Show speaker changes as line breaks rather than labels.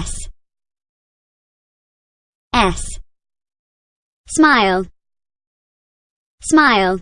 S. S. Smile Smile